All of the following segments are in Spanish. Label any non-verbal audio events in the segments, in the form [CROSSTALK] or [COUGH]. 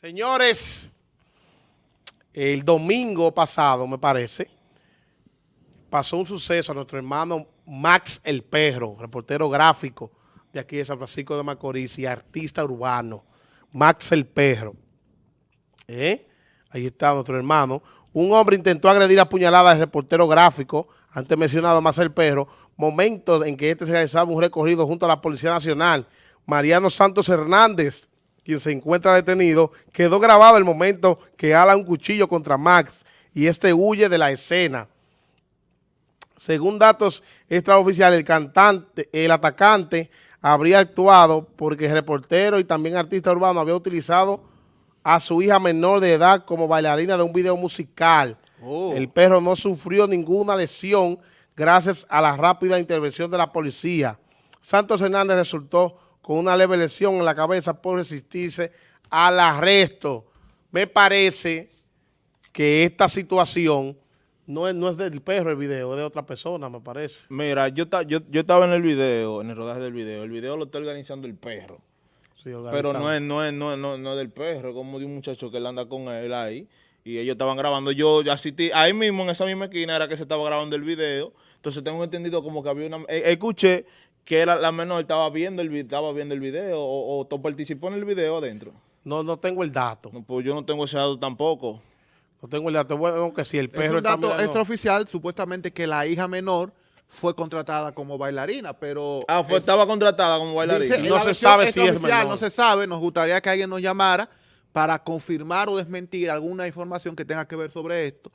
Señores, el domingo pasado, me parece, pasó un suceso a nuestro hermano Max El Perro, reportero gráfico de aquí de San Francisco de Macorís y artista urbano, Max El Perro. ¿Eh? Ahí está nuestro hermano. Un hombre intentó agredir a puñalada al reportero gráfico, antes mencionado Max El Perro, momentos en que este se realizaba un recorrido junto a la Policía Nacional. Mariano Santos Hernández, quien se encuentra detenido, quedó grabado el momento que ala un cuchillo contra Max y este huye de la escena. Según datos extraoficiales, el cantante, el atacante habría actuado porque el reportero y también artista urbano había utilizado a su hija menor de edad como bailarina de un video musical. Oh. El perro no sufrió ninguna lesión gracias a la rápida intervención de la policía. Santos Hernández resultó con una leve lesión en la cabeza por resistirse al arresto. Me parece que esta situación no es, no es del perro el video, es de otra persona, me parece. Mira, yo, yo, yo estaba en el video, en el rodaje del video. El video lo está organizando el perro. Pero no es, no, es, no, no, no del perro, como de un muchacho que él anda con él ahí. Y ellos estaban grabando. Yo asistí, ahí mismo, en esa misma esquina, era que se estaba grabando el video. Entonces tengo entendido como que había una... Eh, escuché que la, la, menor estaba viendo el, estaba viendo el video o, o participó en el video adentro. No, no tengo el dato. pues yo no tengo ese dato tampoco. No tengo el dato. Bueno, que si el perro es un dato extraoficial, supuestamente que la hija menor fue contratada como bailarina, pero... Ah, fue, estaba contratada como bailarina. no se sabe si es menor. No se sabe, nos gustaría que alguien nos llamara para confirmar o desmentir alguna información que tenga que ver sobre esto,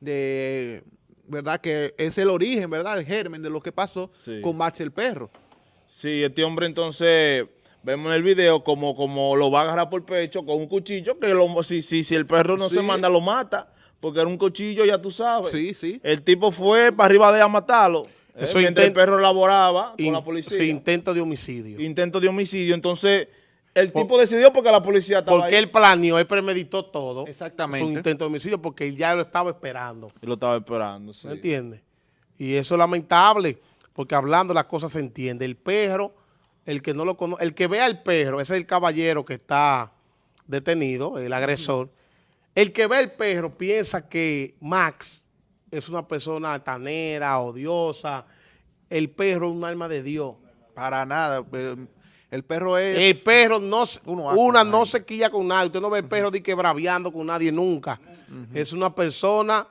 de ¿verdad? Que es el origen, ¿verdad? El germen de lo que pasó con Max el perro. Sí, este hombre entonces, vemos en el video como, como lo va a agarrar por pecho con un cuchillo, que lo, si, si, si el perro no se manda, lo mata, porque era un cuchillo, ya tú sabes. Sí, sí. El tipo fue para arriba de a matarlo. Eso mientras el perro laboraba con la policía. Sí, intento de homicidio. Intento de homicidio, entonces el tipo decidió porque la policía estaba Porque él planeó, él premeditó todo. Exactamente. Su intento de homicidio porque él ya lo estaba esperando. Él lo estaba esperando, sí. ¿Me entiendes? Y eso es lamentable, porque hablando las cosas se entiende. El perro, el que no lo conoce, el que vea al perro, ese es el caballero que está detenido, el agresor. El que ve al perro piensa que Max es una persona altanera, odiosa. El perro es un alma de Dios. Para nada. El perro es... El perro no, una no se quilla con nadie. Usted no ve el perro de que braviando con nadie nunca. Es una persona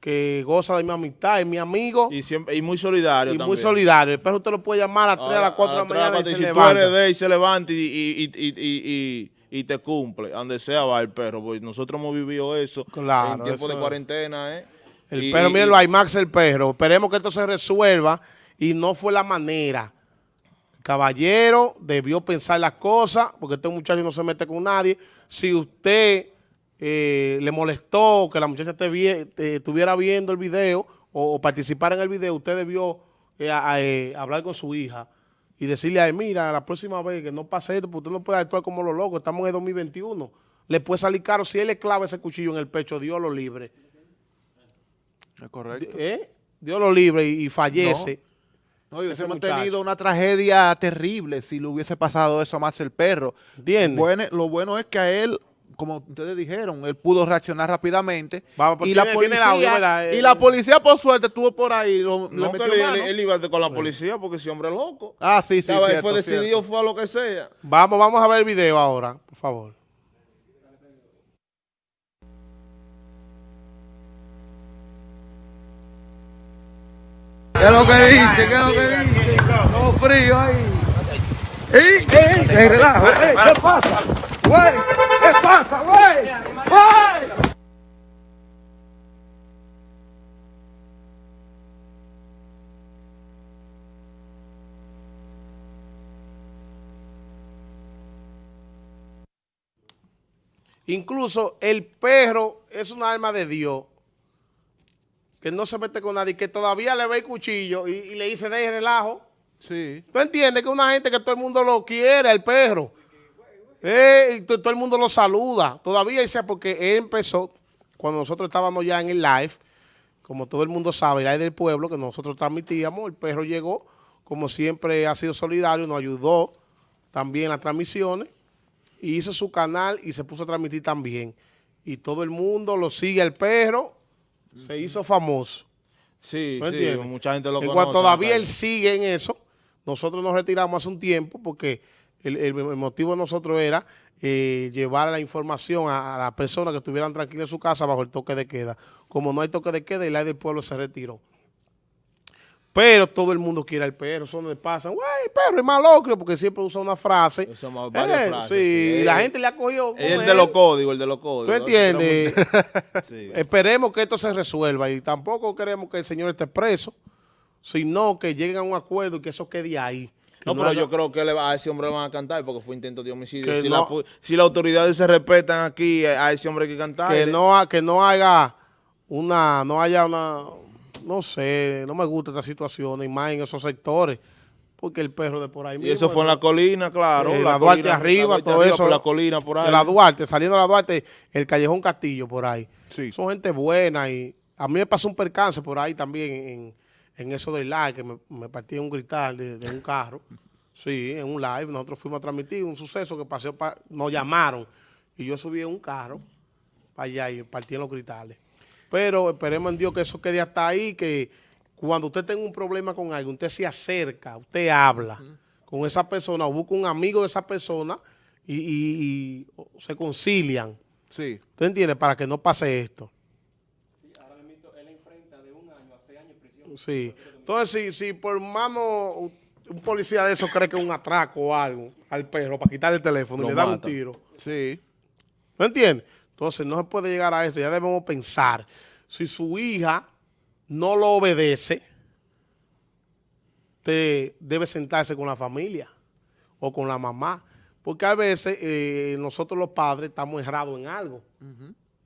que goza de mi amistad, es mi amigo. Y, siempre, y muy solidario Y muy solidario. El perro usted lo puede llamar a las 3, a las 4 de la mañana y se si levanta. tú eres de y se levanta y, y, y, y, te cumple. Donde sea va el perro. Porque nosotros hemos vivido eso claro, en tiempo de cuarentena. ¿eh? El perro, mírenlo ahí, Max el perro. Esperemos que esto se resuelva y no fue la manera caballero debió pensar las cosas, porque este muchacho no se mete con nadie. Si usted eh, le molestó que la muchacha te estuviera viendo el video o, participar en el video, usted debió eh, eh, hablar con su hija y decirle a él, mira, la próxima vez que no pase esto, porque usted no puede actuar como los locos, estamos en el 2021. Le puede salir caro. Si él le clava ese cuchillo en el pecho, Dios lo libre. Es correcto. Dios lo libre y, fallece. No, hubiésemos tenido una tragedia terrible si le hubiese pasado eso a Max el perro. Bueno, lo bueno es que a él, como ustedes dijeron, él pudo reaccionar rápidamente. y, la policía, y la policía, por suerte, estuvo por ahí. no, él, iba con la policía porque ese hombre es loco. Ah, sí, sí, Él fue decidido, fue a lo que sea. Vamos, vamos a ver el video ahora, por favor. ¿Qué es lo que dice? ¿Qué es lo que dice? Todo frío ahí. ¡Ey, ey! ¡Ey, relajo! ¡Ey, qué pasa! ¿Qué pasa, güey? ¡Güey! Incluso el perro es un arma de Dios que no se mete con nadie, que todavía le ve el cuchillo y, le dice de relajo. Sí. ¿Tú entiendes que una gente que todo el mundo lo quiere, el perro? Eh, y todo el mundo lo saluda. Todavía dice, porque él empezó, cuando nosotros estábamos ya en el live, como todo el mundo sabe, el live del pueblo que nosotros transmitíamos, el perro llegó, como siempre ha sido solidario, nos ayudó también en las transmisiones. y hizo su canal y se puso a transmitir también. Y todo el mundo lo sigue el perro, se hizo famoso. Sí, sí, mucha gente lo en Cuanto todavía él sigue en eso, nosotros nos retiramos hace un tiempo porque el, motivo de nosotros era eh, llevar la información a, a las personas que estuvieran tranquilas en su casa bajo el toque de queda. Como no hay toque de queda, el aire del pueblo se retiró. Pero todo el mundo quiere al perro, eso no le pasa. Güey, perro es malocrio, porque siempre usa una frase. Eh, sí, y la gente le ha cogido. El de los códigos, el de los códigos. ¿Tú entiendes? [LAUGHS] Esperemos que esto se resuelva y tampoco queremos que el señor esté preso, sino que lleguen a un acuerdo y que eso quede ahí. No, pero yo creo que a ese hombre le van a cantar porque fue intento de homicidio. Si, si las autoridades se respetan aquí, a ese hombre hay que cantar. Que no, que no haga una, no haya una no sé, no me gusta esta situación, y más en esos sectores, porque el perro de por ahí Y eso fue en la colina, claro. Eh, la, Duarte arriba, todo eso. la colina por ahí. la Duarte, saliendo de la Duarte, el Callejón Castillo por ahí. Sí. Son gente buena y a mí me pasó un percance por ahí también en, eso del live, que me, me partí un grital de, un carro. Sí, en un live, nosotros fuimos a transmitir un suceso que pasó, nos llamaron y yo subí en un carro para allá y partí en los gritales. Pero esperemos en Dios que eso quede hasta ahí, que cuando usted tenga un problema con alguien, usted se acerca, usted habla con esa persona o busca un amigo de esa persona y, se concilian. Sí. ¿Usted entiende? Para que no pase esto. Sí, ahora mismo él enfrenta de un año a seis años de prisión. Sí. Entonces, si, por mano un policía de eso cree que es un atraco o algo al perro para quitarle el teléfono y le da un tiro. Sí. ¿No entiende? Entonces no se puede llegar a esto, ya debemos pensar, si su hija no lo obedece, usted debe sentarse con la familia o con la mamá, porque a veces eh, nosotros los padres estamos errados en algo.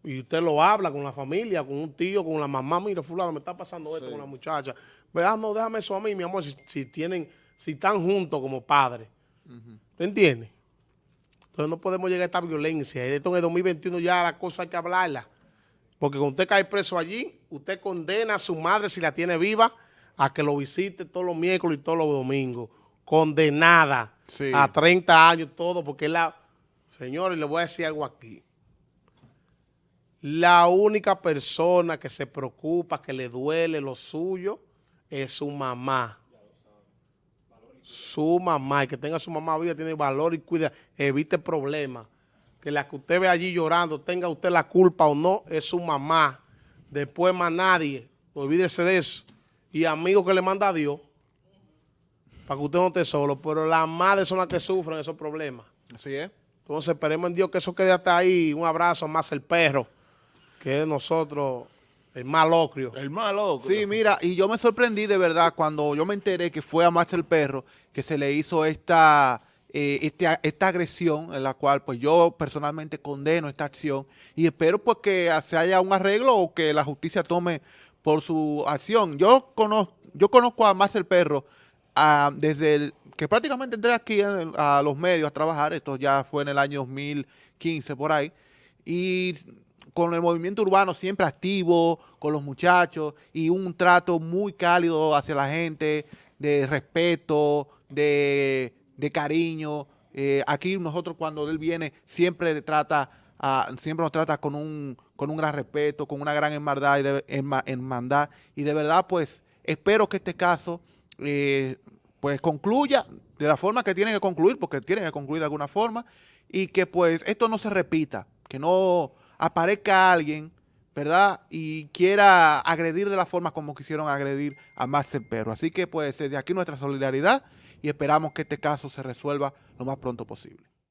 Y usted lo habla con la familia, con un tío, con la mamá, mira, fulano, me está pasando esto con la muchacha. Vea, no, déjame eso a mí, mi amor, si, tienen, si están juntos como padres. ¿Te entiendes? Entonces no podemos llegar a esta violencia. Esto en el 2021 ya la cosa hay que hablarla. Porque cuando usted cae preso allí, usted condena a su madre, si la tiene viva, a que lo visite todos los miércoles y todos los domingos. Condenada a 30 años, todo, porque la... Señores, le voy a decir algo aquí. La única persona que se preocupa, que le duele lo suyo, es su mamá su mamá y que tenga su mamá viva, tiene valor y cuida, evite problemas. Que la que usted ve allí llorando, tenga usted la culpa o no, es su mamá. Después más nadie, olvídese de eso. Y amigos que le manda a Dios, para que usted no esté solo. Pero las madres son las que sufren esos problemas. Así es. Entonces esperemos en Dios que eso quede hasta ahí. Un abrazo más el perro, que es nosotros el malocrio. El malocrio. Sí, mira, y yo me sorprendí de verdad cuando yo me enteré que fue a Max el Perro que se le hizo esta, eh, este, esta agresión, en la cual pues yo personalmente condeno esta acción y espero pues que se haya un arreglo o que la justicia tome por su acción. Yo conozco, yo conozco a Max el Perro ah, desde que prácticamente entré aquí a los medios a trabajar, esto ya fue en el año 2015 por ahí, y con el movimiento urbano siempre activo, con los muchachos y un trato muy cálido hacia la gente, de respeto, de, cariño. Eh, aquí nosotros cuando él viene siempre trata siempre nos trata con un, con un gran respeto, con una gran hermandad y de, hermandad. Y de verdad, pues, espero que este caso eh, pues concluya de la forma que tiene que concluir, porque tiene que concluir de alguna forma, y que pues esto no se repita, que no aparezca alguien, ¿verdad? Y quiera agredir de la forma como quisieron agredir a Max Perro. Así que pues de aquí nuestra solidaridad y esperamos que este caso se resuelva lo más pronto posible.